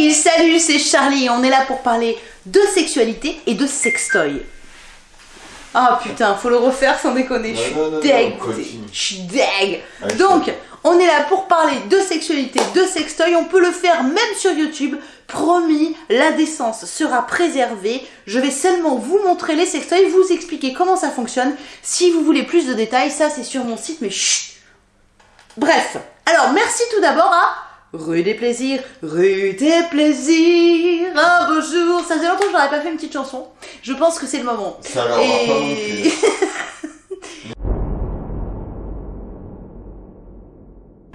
Hey, salut, c'est Charlie. On est là pour parler de sexualité et de sextoy. Ah putain, faut le refaire sans déconner. Je suis deg. Je suis deg. Allez, Donc, on est là pour parler de sexualité, de sextoy. On peut le faire même sur YouTube. Promis, la décence sera préservée. Je vais seulement vous montrer les sextoys, vous expliquer comment ça fonctionne. Si vous voulez plus de détails, ça c'est sur mon site, mais chut. Bref, alors merci tout d'abord à Rue des Plaisirs, Rue des Plaisirs, un beau jour. Ça faisait longtemps que j'aurais pas fait une petite chanson. Je pense que c'est le moment. Ça leur.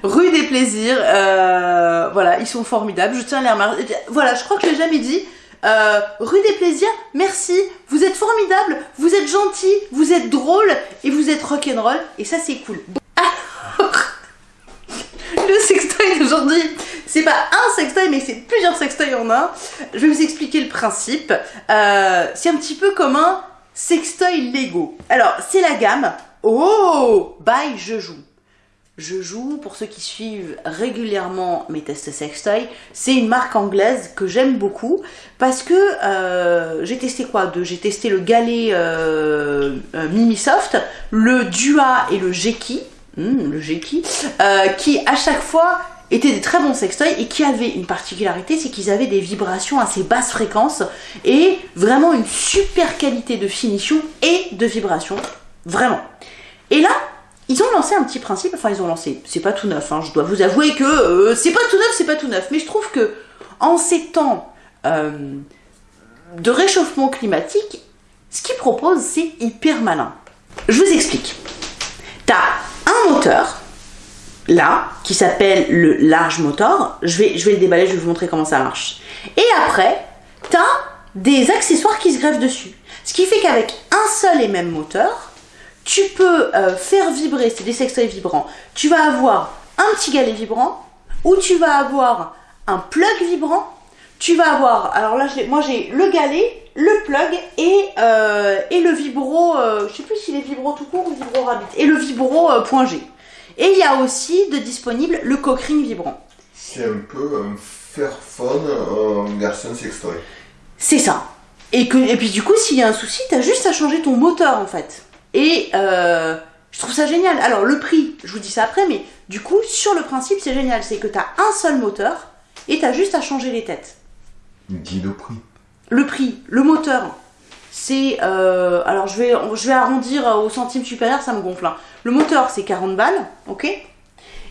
Rue des Plaisirs, euh, voilà, ils sont formidables, je tiens à les remercier. Voilà, je crois que je l'ai jamais dit. Euh, rue des Plaisirs, merci, vous êtes formidables, vous êtes gentils, vous êtes drôles et vous êtes rock'n'roll et ça c'est cool. Alors, le c'est pas un sextoy mais c'est plusieurs sextoys en un. Je vais vous expliquer le principe. Euh, c'est un petit peu comme un sextoy Lego. Alors, c'est la gamme Oh by Je Joue. Je joue, pour ceux qui suivent régulièrement mes tests sextoy, c'est une marque anglaise que j'aime beaucoup parce que euh, j'ai testé quoi J'ai testé le galet euh, Mimisoft, le Dua et le Geki, Hmm, le euh, qui à chaque fois étaient des très bons sextoys et qui avaient une particularité, c'est qu'ils avaient des vibrations assez basse fréquence et vraiment une super qualité de finition et de vibration, vraiment. Et là, ils ont lancé un petit principe, enfin ils ont lancé, c'est pas tout neuf, hein, je dois vous avouer que euh, c'est pas tout neuf, c'est pas tout neuf, mais je trouve que en ces temps euh, de réchauffement climatique, ce qu'ils proposent c'est hyper malin. Je vous explique. T'as un moteur, là, qui s'appelle le large motor, je vais, je vais le déballer, je vais vous montrer comment ça marche. Et après, t'as des accessoires qui se greffent dessus. Ce qui fait qu'avec un seul et même moteur, tu peux euh, faire vibrer, c'est des sextoys vibrants, tu vas avoir un petit galet vibrant, ou tu vas avoir un plug vibrant, tu vas avoir, alors là moi j'ai le galet, le plug et, euh, et le vibro, euh, je sais plus s'il est vibro tout court ou vibro rabbit, et le vibro euh. Et il y a aussi de disponible le cockring vibrant. C'est un peu un Fairphone, un garçon sextoy. C'est ça. Et, que, et puis du coup, s'il y a un souci, t'as juste à changer ton moteur en fait. Et euh, je trouve ça génial. Alors le prix, je vous dis ça après, mais du coup, sur le principe, c'est génial. C'est que t'as un seul moteur et t'as juste à changer les têtes. Dis le prix. Le prix, le moteur, c'est... euh, alors je vais, arrondir au centime supérieur, ça me gonfle. hein. Le moteur, c'est 40 balles, ok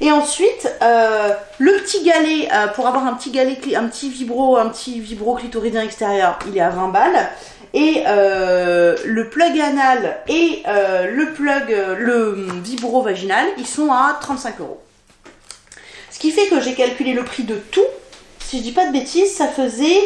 et ensuite, euh, le petit galet, euh, pour avoir un petit galet, un petit vibro, un petit vibro clitoridien extérieur, il est à 20 balles. Et euh, le plug anal et euh, le plug, euh, le vibro vaginal, ils sont à 35 euros. Ce qui fait que j'ai calculé le prix de tout. Si je dis pas de bêtises, ça faisait...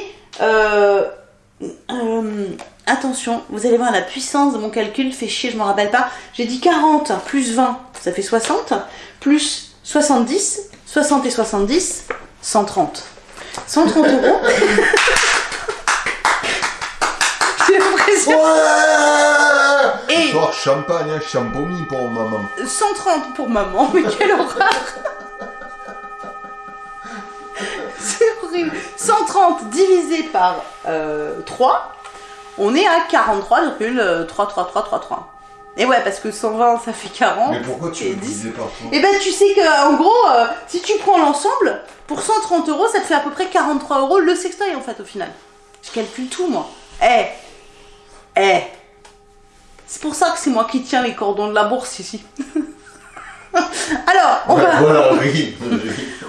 euh, euh, attention, vous allez voir la puissance de mon calcul, fait chier, je m'en rappelle pas. J'ai dit 40 plus 20, ça fait 60, plus 70, 60 et 70, 130. 130 euros. J'ai l'impression. Ouais Et- Genre champagne, hein, champomis pour maman. 130 pour maman, mais quelle horreur C'est horrible 130 divisé par euh, 3, on est à 43,33333. Et ouais, parce que 120 ça fait 40. Mais pourquoi tu et le 10. disais partout Et ben tu sais que en gros, euh, si tu prends l'ensemble, pour 130 euros, ça te fait à peu près 43 euros le sextoy en fait au final. Je calcule tout moi. Eh Eh C'est pour ça que c'est moi qui tiens les cordons de la bourse ici. Alors, on va, Voilà, oui.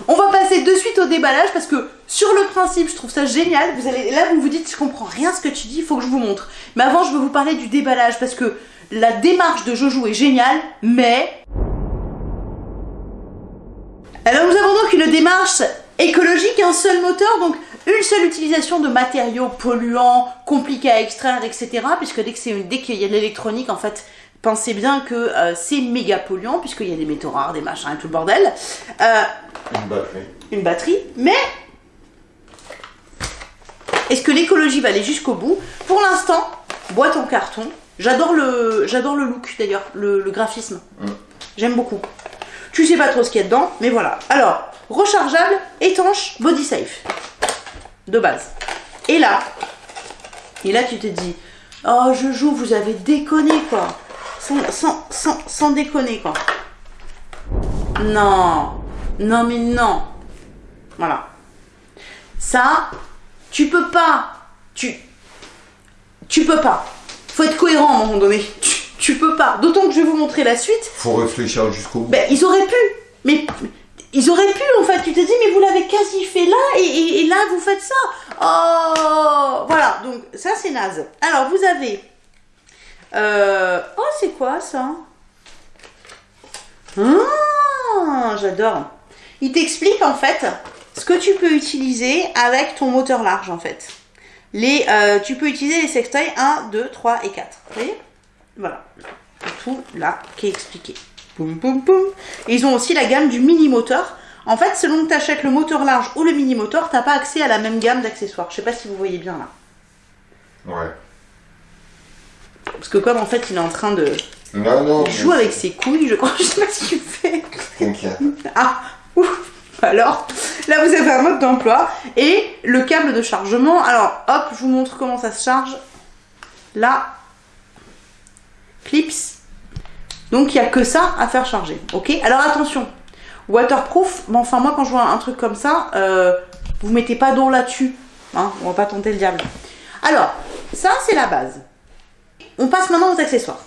on va passer de suite au déballage parce que sur le principe, je trouve ça génial. Vous allez, là, vous vous dites, je comprends rien ce que tu dis, il faut que je vous montre. Mais avant, je veux vous parler du déballage parce que la démarche de Jojo est géniale, mais alors nous avons donc une démarche écologique, un seul moteur, donc une seule utilisation de matériaux polluants, compliqués à extraire, etc. Puisque dès qu'il y a de l'électronique, en fait, pensez bien que euh, c'est méga polluant, puisqu'il y a des métaux rares, des machins et tout le bordel. Euh, Une batterie. une batterie, mais est-ce que l'écologie va aller jusqu'au bout? Pour l'instant, boîte en carton. J'adore le, j'adore le look d'ailleurs, le, le graphisme. Mm. J'aime beaucoup. Tu sais pas trop ce qu'il y a dedans, mais voilà. Alors, rechargeable, étanche, body safe. de base. Et là, et là tu te dis, oh je joue, vous avez déconné quoi. Sans, sans, sans, sans déconner quoi. Non, non mais non. Voilà. Ça, tu peux pas. Tu, tu peux pas. Faut être cohérent à un moment donné. Tu, tu peux pas. D'autant que je vais vous montrer la suite. Faut réfléchir jusqu'au bout. Ben, ils auraient pu. Mais ils auraient pu en fait. Tu te dis, mais vous l'avez quasi fait là et, et- et là vous faites ça. Oh, voilà. Donc ça c'est naze. Alors vous avez. Euh, Oh, c'est quoi ça? Ah, j'adore. Il t'explique en fait ce que tu peux utiliser avec ton moteur large en fait. Les, euh, tu peux utiliser les sextoys 1, 2, 3 et 4. Vous voyez? Voilà. Tout là qui est expliqué. Boum, ils ont aussi la gamme du mini moteur. En fait, selon que tu achètes le moteur large ou le mini moteur, t'as pas accès à la même gamme d'accessoires. Je sais pas si vous voyez bien là. Ouais. Parce que comme en fait il est en train de Non, non. il joue avec ses couilles, je crois, je sais pas ce qu'il fait. Ah, ouf. Alors, là vous avez un mode d'emploi et le câble de chargement. Alors, hop, je vous montre comment ça se charge. Là, clips. Donc il n'y a que ça à faire charger. Ok? Alors attention, waterproof, mais enfin moi quand je vois un truc comme ça, euh, vous mettez pas d'eau là-dessus. Hein, on va pas tenter le diable. Alors, ça c'est la base. On passe maintenant aux accessoires.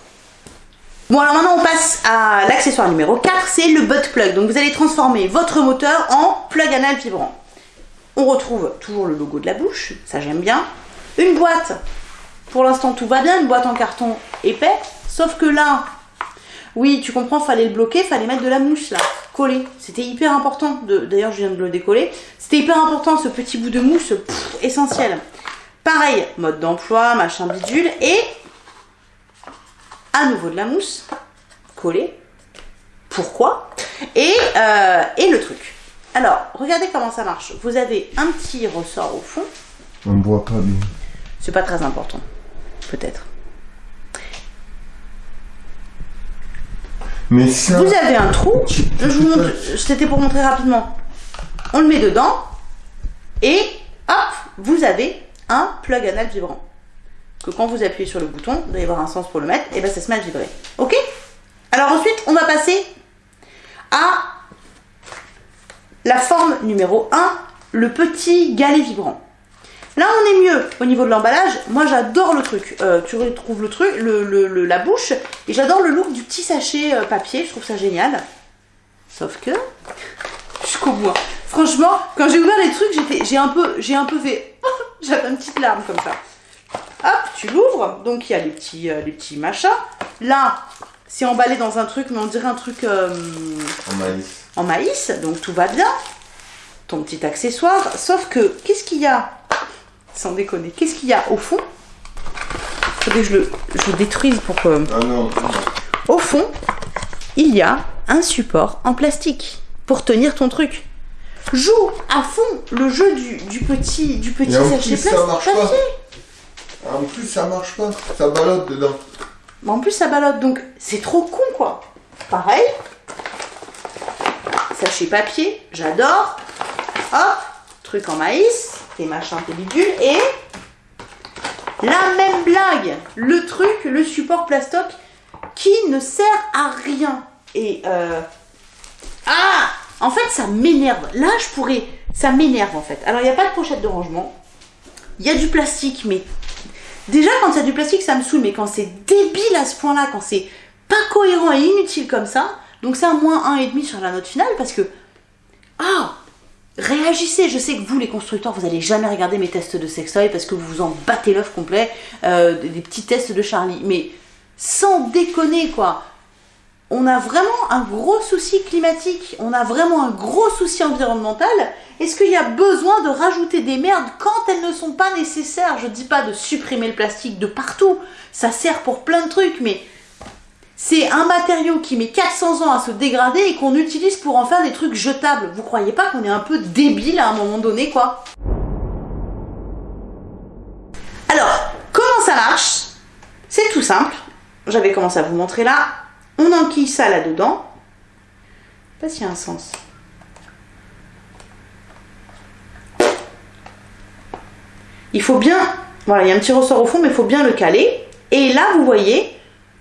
Bon alors maintenant on passe à l'accessoire numéro 4, c'est le butt plug. Donc vous allez transformer votre moteur en plug anal vibrant. On retrouve toujours le logo de la bouche, ça j'aime bien. Une boîte, pour l'instant tout va bien, une boîte en carton épais, sauf que là, oui tu comprends, fallait le bloquer, fallait mettre de la mousse là, collée. C'était hyper important, d'ailleurs je viens de le décoller, c'était hyper important ce petit bout de mousse, essentiel. Pareil, mode d'emploi, machin bidule, et à nouveau de la mousse collée. Pourquoi? Et, euh, et le truc. Alors, regardez comment ça marche. Vous avez un petit ressort au fond. On ne voit pas bien. C'est pas très important. Peut-être. Mais ça. Vous avez un trou. Je vous montre. C'était pour montrer rapidement. On le met dedans. Et hop, vous avez un plug anal vibrant. Que quand vous appuyez sur le bouton, il doit y avoir un sens pour le mettre, et ben ça se met à vibrer. Ok? Alors ensuite, on va passer à la forme numéro 1, le petit galet vibrant. Là, on est mieux au niveau de l'emballage. Moi, j'adore le truc. Euh, tu retrouves le truc, la bouche, et j'adore le look du petit sachet euh, papier. Je trouve ça génial. Sauf que jusqu'au bout. hein. Franchement, quand j'ai ouvert les trucs, j'ai un un peu fait, j'avais une petite larme comme ça. Hop, tu l'ouvres. Donc il y a les petits, euh, les petits machins. Là, c'est emballé dans un truc, mais on dirait un truc. euh, En maïs. en maïs, donc tout va bien. Ton petit accessoire, sauf que qu'est-ce qu'il y a? Sans déconner, qu'est-ce qu'il y a au fond? Faudrait que je le, je le détruise pour que. Ah non. Au fond, il y a un support en plastique pour tenir ton truc. Joue à fond le jeu du, du petit, du petit sachet plastique marche pas. papier. En plus, ça marche pas. Ça ballotte dedans. Mais en plus, ça ballotte, donc c'est trop con, quoi. Pareil. Sachet papier, j'adore. Hop, truc en maïs, tes machins, tes bidules, et la même blague. Le truc, le support plastoc qui ne sert à rien. Et euh... Ah En fait, ça m'énerve. Là, je pourrais... Ça m'énerve, en fait. Alors, il n'y a pas de pochette de rangement. Il y a du plastique, mais Déjà, quand a du plastique, ça me saoule, mais quand c'est débile à ce point-là, quand c'est pas cohérent et inutile comme ça, donc c'est un moins 1,5 sur la note finale parce que. Ah Réagissez Je sais que vous, les constructeurs, vous allez jamais regarder mes tests de sextoy parce que vous vous en battez l'œuf complet, euh, des petits tests de Charlie. Mais sans déconner, quoi on a vraiment un gros souci climatique, on a vraiment un gros souci environnemental. Est-ce qu'il y a besoin de rajouter des merdes quand elles ne sont pas nécessaires? Je dis pas de supprimer le plastique de partout, ça sert pour plein de trucs, mais c'est un matériau qui met 400 ans à se dégrader et qu'on utilise pour en faire des trucs jetables. Vous croyez pas qu'on est un peu débile à un moment donné, quoi? Alors, comment ça marche? C'est tout simple. J'avais commencé à vous montrer là. On enquille ça là-dedans. Je sais pas s'il y a un sens. Il faut bien, voilà, il y a un petit ressort au fond, mais il faut bien le caler. Et là, vous voyez,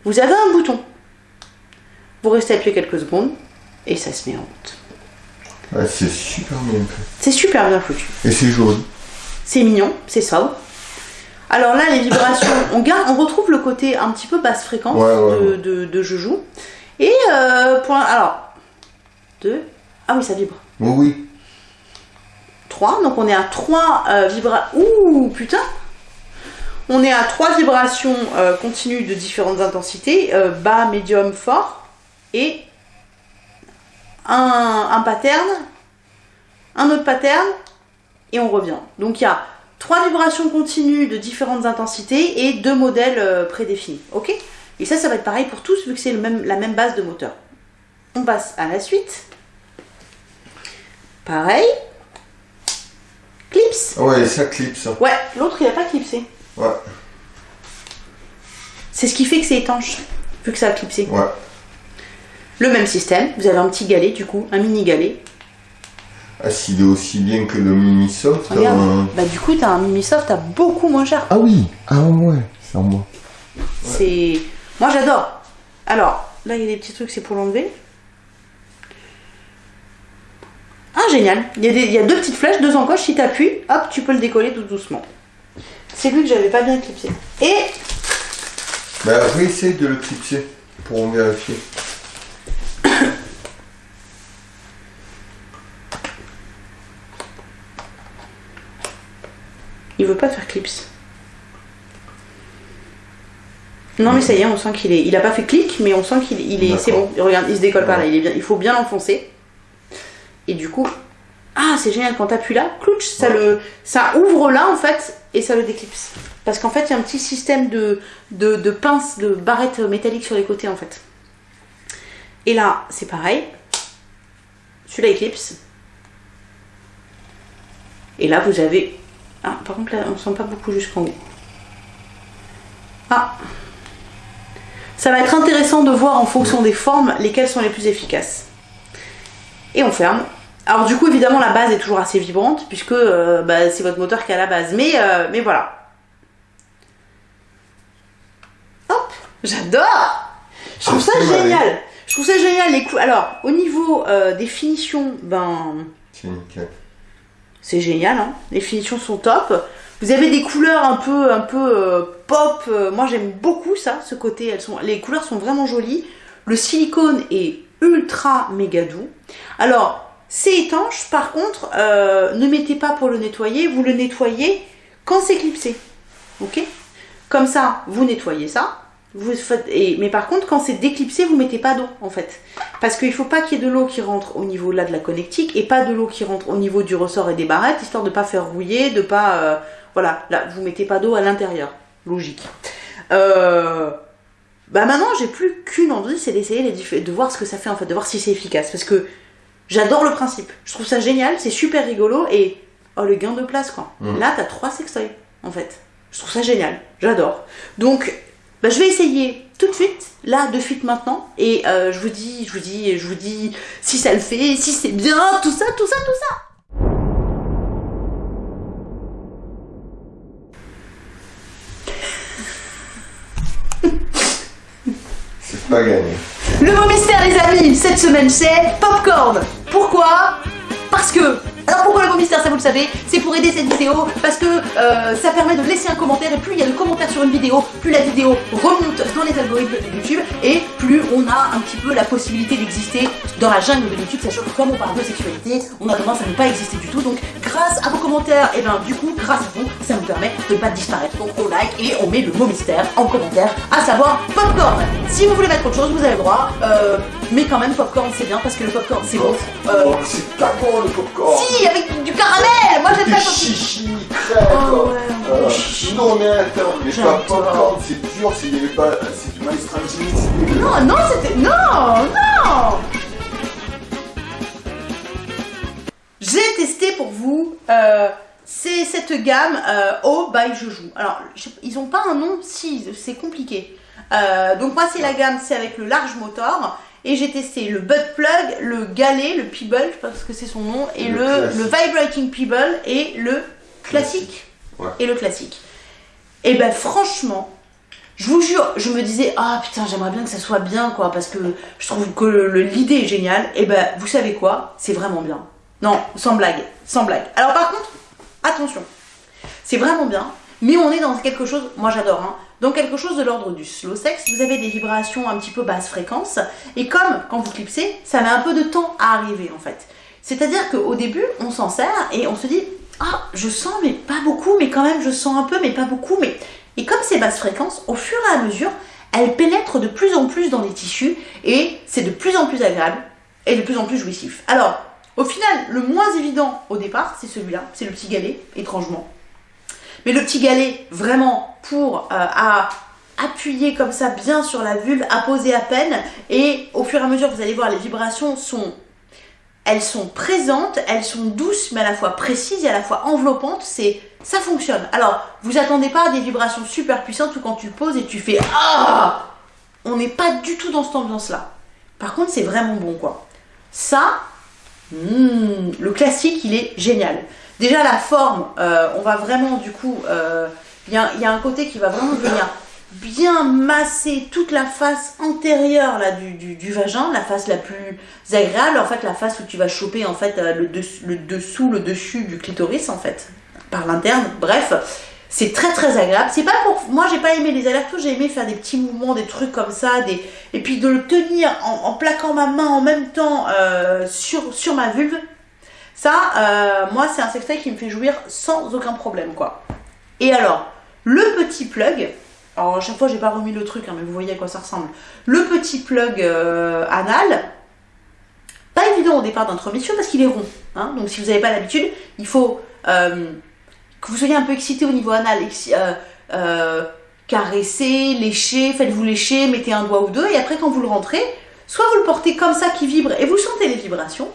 vous avez un bouton. Vous restez appuyé quelques secondes et ça se met en route. Ouais, c'est super bien fait. C'est super bien foutu. Et c'est joli. C'est mignon, c'est sobre. Alors là, les vibrations, on, garde, on retrouve le côté un petit peu basse fréquence Ouais, ouais, de, ouais. de, de Joujou. Et euh, pour alors, deux. Ah oui, ça vibre. Oui, oui. 3. Donc on est à 3 vibrations. Ouh, putain On est à 3 vibrations euh, continues de différentes intensités, euh, bas, médium, fort, et un, un pattern, un autre pattern, et on revient. Donc il y a 3 vibrations continues de différentes intensités et deux modèles euh, prédéfinis. Ok? Et ça, ça va être pareil pour tous, vu que c'est même, la même base de moteur. On passe à la suite. Pareil. Clips. Ouais, ça clip ça. Ouais, l'autre il a pas clipsé. Ouais, C'est ce qui fait que c'est étanche, vu que ça a clipsé. ouais. Le même système, vous avez un petit galet du coup, un mini galet. Ah, s'il est aussi bien que le mini soft. Regarde, bah du coup t'as un mini soft, t'as beaucoup moins cher. Ah oui, ah ouais, c'est en moi. C'est. Moi j'adore. Alors, là il y a des petits trucs, c'est pour l'enlever. Ah génial, il y, a des- il y a deux petites flèches, deux encoches, si t'appuies, hop, tu peux le décoller tout doucement. C'est lui que j'avais pas bien clipsé. Et Bah, réessaye de le clipser pour vérifier. Il veut pas faire clips. Non mais ça y est, on sent qu'il est. Il a pas fait clic, mais on sent qu'il il est. C'est bon. Regarde, il se décolle pas là. Il est bien. Il faut bien l'enfoncer. Et du coup, ah c'est génial quand t'appuies là, clouch, ça Ouais. le, ça ouvre là en fait et ça le déclipse. Parce qu'en fait il y a un petit système de, de, de pinces, de barrettes métalliques sur les côtés en fait. Et là c'est pareil. Celui-là éclipse. Et là vous avez ah, par contre, là, on sent pas beaucoup jusqu'en haut. Ah Ça va être intéressant de voir en fonction des formes lesquelles sont les plus efficaces. Et on ferme. Alors du coup, évidemment, la base est toujours assez vibrante, puisque euh, bah, c'est votre moteur qui a la base. Mais, euh, mais voilà. Hop J'adore Je trouve ça Ah, génial Je trouve ça génial les cou- Alors, au niveau euh, des finitions, ben... C'est nickel. C'est génial, hein les finitions sont top. Vous avez des couleurs un peu, un peu euh, pop. euh, moi, j'aime beaucoup ça, ce côté. Elles sont, les couleurs sont vraiment jolies. Le silicone est ultra méga doux. Alors, c'est étanche. Par contre, euh, ne mettez pas pour le nettoyer. Vous le nettoyez quand c'est clipsé. Ok? Comme ça, vous nettoyez ça. Vous faites, et, mais par contre, quand c'est déclipsé, vous mettez pas d'eau en fait. Parce qu'il faut pas qu'il y ait de l'eau qui rentre au niveau là de la connectique et pas de l'eau qui rentre au niveau du ressort et des barrettes, histoire de pas faire rouiller, de pas. euh, voilà, là, vous mettez pas d'eau à l'intérieur. Logique. Euh, bah maintenant, j'ai plus qu'une envie, c'est d'essayer de voir ce que ça fait en fait, de voir si c'est efficace. Parce que j'adore le principe. Je trouve ça génial, c'est super rigolo et. Oh, le gain de place quoi. Mhm. Là, t'as trois sextoys en fait. Je trouve ça génial, j'adore. Donc, bah, je vais essayer tout de suite, là, de suite maintenant, et euh, je vous dis, je vous dis, je vous dis si ça le fait, si c'est bien, tout ça, tout ça, tout ça. C'est pas gagné. Le mot mystère, les amis, cette semaine, c'est popcorn. Pourquoi? Parce que. Pourquoi le mot mystère, ça vous le savez C'est pour aider cette vidéo, parce que euh, ça permet de laisser un commentaire, et plus il y a de commentaires sur une vidéo, plus la vidéo remonte dans les algorithmes de YouTube, et plus on a un petit peu la possibilité d'exister dans la jungle de YouTube, sachant que comme on parle de sexualité, on a tendance à ne pas exister du tout, donc grâce à vos commentaires, et bien du coup, grâce à vous, ça nous permet de ne pas disparaître. Donc on like et on met le mot mystère en commentaire, à savoir popcorn. Si vous voulez mettre autre chose, vous avez le droit, euh, mais quand même popcorn c'est bien, parce que le popcorn c'est bon. Euh, Oh, c'est pas bon le popcorn. si, avec du caramel Moi j'aime pas quand chichi, crème. Oh ouais, Euh, chichi. non, mais attends, mais pas popcorn, c'est dur, c'est pas, c'est du maïs dégueu. Non, non, c'était... Non, non J'ai testé pour vous, euh, c'est cette gamme euh, Oh by Joujou. Alors, ils ont pas un nom, si, c'est compliqué. Euh, donc moi, c'est la gamme, c'est avec le large motor. Et j'ai testé le butt plug, le galet, le Peeble, je sais pas ce que c'est son nom, et Le le, classique. le vibrating Peeble et le classique. Ouais. et le classique. Et ben franchement, je vous jure, je me disais, ah putain, j'aimerais bien que ça soit bien, quoi, parce que je trouve que l'idée est géniale. Et ben, vous savez quoi? C'est vraiment bien. Non, sans blague, sans blague. Alors par contre, attention, c'est vraiment bien, mais on est dans quelque chose, moi j'adore, hein, dans quelque chose de l'ordre du slow sex. Vous avez des vibrations un petit peu basse fréquence, et comme quand vous clipsez, ça met un peu de temps à arriver en fait. C'est-à-dire qu'au début, on s'en sert et on se dit, ah, je sens, mais pas beaucoup, mais quand même, je sens un peu, mais pas beaucoup, mais. Et comme c'est basse fréquence, au fur et à mesure, elles pénètrent de plus en plus dans les tissus et c'est de plus en plus agréable et de plus en plus jouissif. Alors, au final, le moins évident au départ, c'est celui-là, c'est le petit galet, étrangement. Mais le petit galet, vraiment pour euh, à appuyer comme ça bien sur la vulve, à poser à peine, et au fur et à mesure, vous allez voir, les vibrations sont elles sont présentes, elles sont douces, mais à la fois précises et à la fois enveloppantes. C'est, ça fonctionne. Alors, vous attendez pas à des vibrations super puissantes où quand tu poses et tu fais ah, on n'est pas du tout dans cette ambiance-là. Par contre, c'est vraiment bon, quoi. Ça, hmm, le classique, il est génial. Déjà la forme, euh, on va vraiment du coup, euh, il y, a, un côté qui va vraiment venir bien masser toute la face antérieure du, vagin, la face la plus agréable, en fait la face où tu vas choper en fait euh, le, dessous, le dessus du clitoris en fait, par l'interne, bref. C'est très très agréable. C'est pas pour moi j'ai pas aimé les allers-retours, j'ai aimé faire des petits mouvements, des trucs comme ça, et puis de le tenir en, plaquant ma main en même temps sur ma vulve. Ça, euh, moi c'est un sextoy qui me fait jouir sans aucun problème quoi. Et alors le petit plug, alors à chaque fois j'ai pas remis le truc, hein, mais vous voyez à quoi ça ressemble. Le petit plug euh, anal, pas évident au départ d'intromission parce qu'il est rond. hein. donc si vous n'avez pas l'habitude, il faut euh, que vous soyez un peu excité au niveau anal. caresser, lécher, faites-vous lécher, mettez un doigt ou deux, et après quand vous le rentrez, soit vous le portez comme ça qui vibre et vous sentez les vibrations,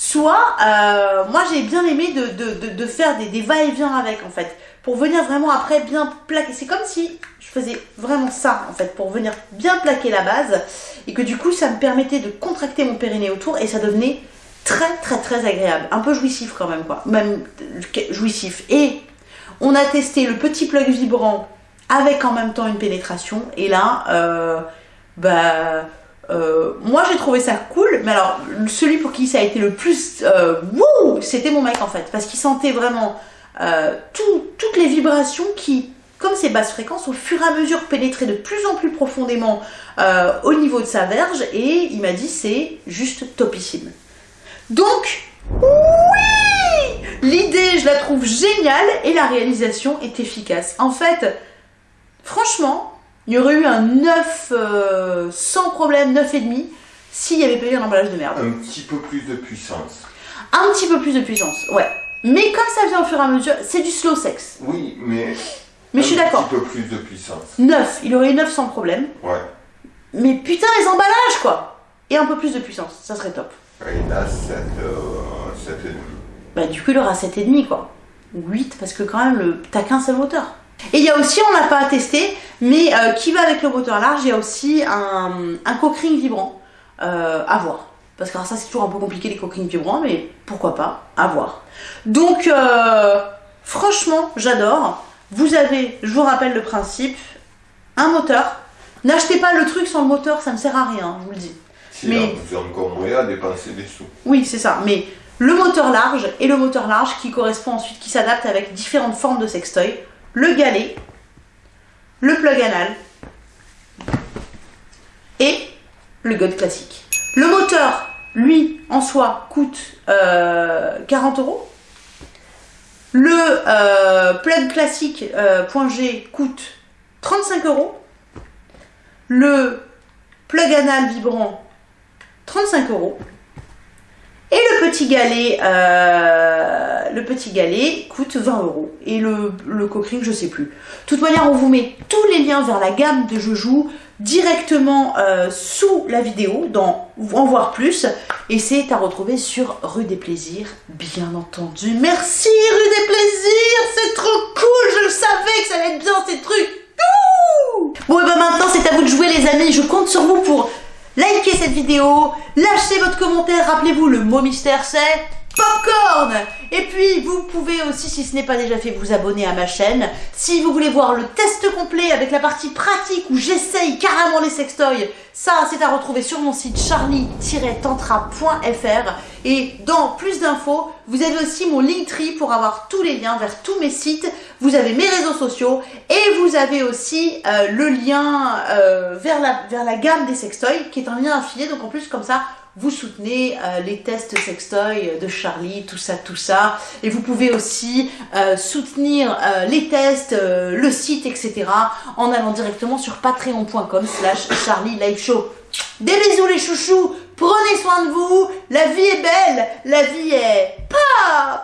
soit euh, moi j'ai bien aimé de, faire des, des va-et-vient avec en fait, pour venir vraiment après bien plaquer. C'est comme si je faisais vraiment ça en fait, pour venir bien plaquer la base, et que du coup ça me permettait de contracter mon périnée autour, et ça devenait très très très agréable, un peu jouissif quand même quoi, même euh, jouissif. Et on a testé le petit plug vibrant avec en même temps une pénétration, et là, euh, bah, euh, moi j'ai trouvé ça cool, mais alors celui pour qui ça a été le plus euh, wouh, c'était mon mec en fait, parce qu'il sentait vraiment euh, tout- toutes les vibrations qui, comme ces basses fréquences, au fur et à mesure pénétraient de plus en plus profondément euh, au niveau de sa verge, et il m'a dit c'est juste topissime. Donc, oui L'idée, je la trouve géniale et la réalisation est efficace. En fait, franchement, il y aurait eu un 9 euh, sans problème, 9,5 s'il n'y avait pas eu un emballage de merde. Un petit peu plus de puissance. Un petit peu plus de puissance, ouais. Mais comme ça vient au fur et à mesure, c'est du slow sex. Oui, mais. Mais je suis d'accord. Un petit peu plus de puissance. 9, il aurait eu 9 sans problème. Ouais. Mais putain, les emballages, quoi Et un peu plus de puissance, ça serait top. Et là, 7, euh, 7 et demi. Bah du coup il aura 7,5 quoi. Ou 8 parce que quand même le... t'as qu'un seul moteur. Et il y a aussi, on n'a pas testé, mais euh, qui va avec le moteur large, il y a aussi un, un cockring vibrant euh, à voir. Parce que alors, ça c'est toujours un peu compliqué les cockrings vibrants, mais pourquoi pas, à voir. Donc euh, franchement j'adore. Vous avez, je vous rappelle le principe, un moteur. N'achetez pas le truc sans le moteur, ça ne sert à rien, je vous le dis. Si Mais- vous avez encore moyen à dépenser des sous. Oui, c'est ça. Mais le moteur large et le moteur large qui correspond ensuite, qui s'adapte avec différentes formes de sextoy. Le galet, le plug anal et le god classique. Le moteur, lui, en soi, coûte euh, 40 euros. Le euh, plug classique euh, coûte 35 euros. Le plug anal vibrant 35 euros. Et le petit galet, euh, coûte 20 euros. Et le, le cockring, je sais plus. De toute manière, on vous met tous les liens vers la gamme de Je joue directement euh, sous la vidéo, dans En voir plus. Et c'est à retrouver sur Rue des Plaisirs, bien entendu. Merci Rue des Plaisirs, c'est trop cool, je savais que ça allait être bien ces trucs. Ouh bon, et ben maintenant, c'est à vous de jouer, les amis. Je compte sur vous pour liker cette vidéo, lâchez votre commentaire. Rappelez-vous, le mot mystère, c'est popcorn Et puis, vous pouvez aussi, si ce n'est pas déjà fait, vous abonner à ma chaîne. Si vous voulez voir le test complet avec la partie pratique où j'essaye carrément les sextoys, ça, c'est à retrouver sur mon site charlie-tantra.fr. Et dans plus d'infos, vous avez aussi mon Linktree pour avoir tous les liens vers tous mes sites. Vous avez mes réseaux sociaux et vous avez aussi euh, le lien euh, vers, la, vers la gamme des sextoys qui est un lien affilié. Donc en plus, comme ça, vous soutenez euh, les tests sextoy de Charlie, tout ça, tout ça. Et vous pouvez aussi euh, soutenir euh, les tests, le site, etc. en allant directement sur patreon.com slash Charlie Live Show. Des bisous les chouchous, prenez soin de vous, la vie est belle, la vie est pop,